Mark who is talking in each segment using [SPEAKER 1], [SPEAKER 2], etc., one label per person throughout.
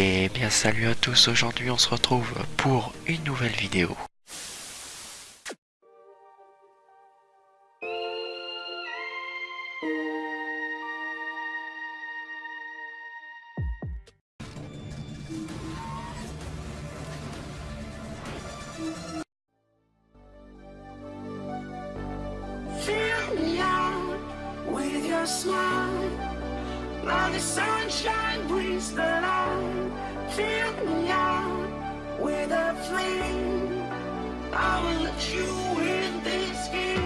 [SPEAKER 1] Et bien salut à tous, aujourd'hui on se retrouve pour une nouvelle vidéo.
[SPEAKER 2] With your smile Now the sunshine brings the light Fill me out with a flame. I will let you in this game.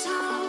[SPEAKER 2] Save